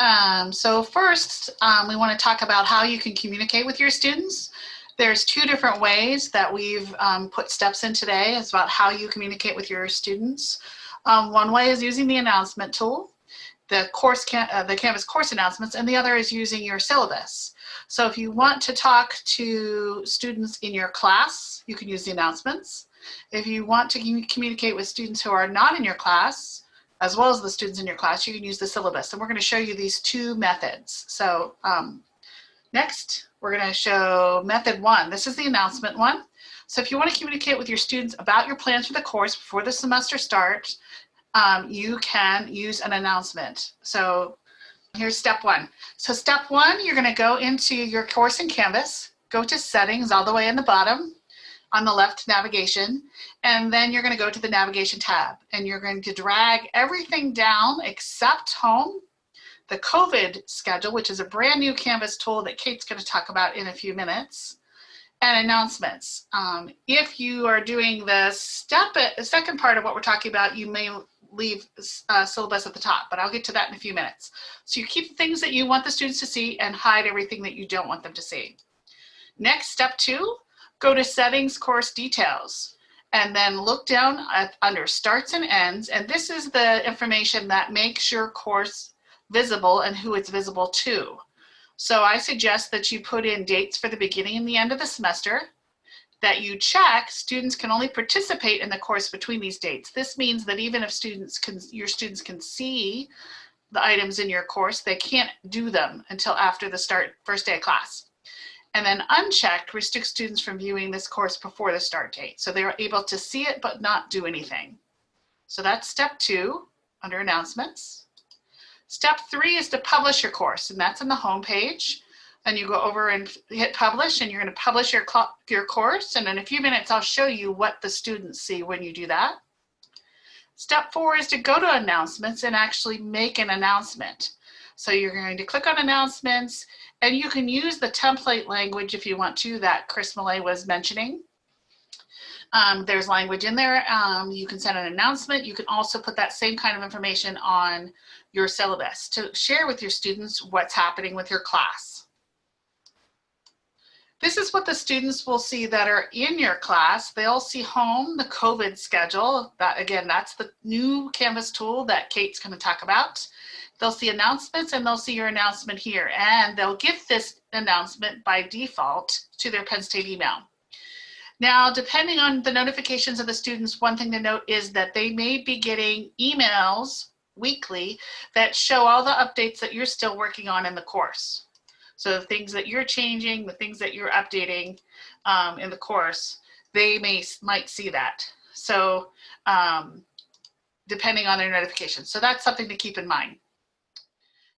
Um, so first, um, we want to talk about how you can communicate with your students. There's two different ways that we've um, put steps in today. It's about how you communicate with your students. Um, one way is using the announcement tool, the course can, uh, the Canvas course announcements, and the other is using your syllabus. So if you want to talk to students in your class, you can use the announcements. If you want to communicate with students who are not in your class, as well as the students in your class, you can use the syllabus. And we're going to show you these two methods. So um, next, we're going to show method one. This is the announcement one. So if you want to communicate with your students about your plans for the course before the semester starts, um, you can use an announcement. So here's step one. So step one, you're going to go into your course in Canvas, go to settings all the way in the bottom, on the left navigation, and then you're gonna go to the navigation tab and you're going to drag everything down except home, the COVID schedule, which is a brand new Canvas tool that Kate's gonna talk about in a few minutes, and announcements. Um, if you are doing the step, the second part of what we're talking about, you may leave uh, syllabus at the top, but I'll get to that in a few minutes. So you keep the things that you want the students to see and hide everything that you don't want them to see. Next, step two, Go to settings course details and then look down at, under starts and ends. And this is the information that makes your course visible and who it's visible to. So I suggest that you put in dates for the beginning and the end of the semester, that you check students can only participate in the course between these dates. This means that even if students can, your students can see the items in your course, they can't do them until after the start first day of class. And then unchecked restricts students from viewing this course before the start date. So they're able to see it, but not do anything. So that's step two under announcements. Step three is to publish your course, and that's in the home page. And you go over and hit publish, and you're going to publish your, your course. And in a few minutes, I'll show you what the students see when you do that. Step four is to go to announcements and actually make an announcement. So you're going to click on announcements and you can use the template language if you want to that Chris Millay was mentioning. Um, there's language in there. Um, you can send an announcement. You can also put that same kind of information on your syllabus to share with your students what's happening with your class. This is what the students will see that are in your class. They'll see home, the COVID schedule. That Again, that's the new Canvas tool that Kate's going to talk about. They'll see announcements and they'll see your announcement here and they'll get this announcement by default to their Penn State email. Now, depending on the notifications of the students, one thing to note is that they may be getting emails weekly that show all the updates that you're still working on in the course. So the things that you're changing, the things that you're updating um, in the course, they may might see that. So um, depending on their notifications. So that's something to keep in mind.